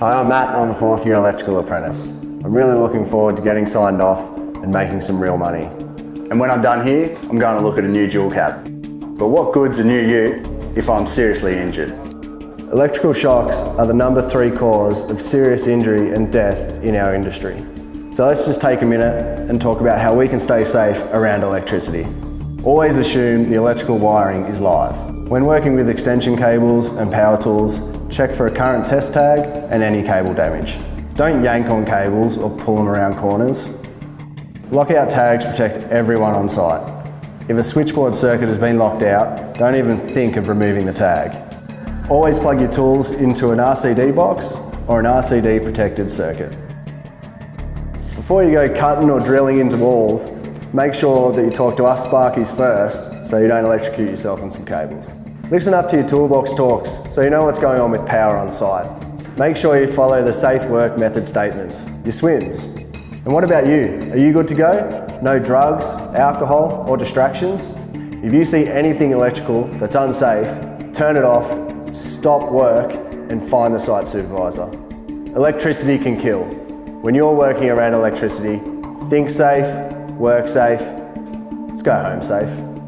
Hi, I'm Matt and I'm a fourth year electrical apprentice. I'm really looking forward to getting signed off and making some real money. And when I'm done here, I'm going to look at a new dual cab. But what good's a new ute if I'm seriously injured? Electrical shocks are the number three cause of serious injury and death in our industry. So let's just take a minute and talk about how we can stay safe around electricity. Always assume the electrical wiring is live. When working with extension cables and power tools, check for a current test tag and any cable damage. Don't yank on cables or pull them around corners. Lockout tags protect everyone on site. If a switchboard circuit has been locked out, don't even think of removing the tag. Always plug your tools into an RCD box or an RCD protected circuit. Before you go cutting or drilling into walls, make sure that you talk to us Sparkies first so you don't electrocute yourself on some cables. Listen up to your toolbox talks so you know what's going on with power on site. Make sure you follow the safe work method statements, your SWMS. And what about you? Are you good to go? No drugs, alcohol or distractions? If you see anything electrical that's unsafe, turn it off, stop work and find the site supervisor. Electricity can kill. When you're working around electricity, think safe, work safe, let's go home safe.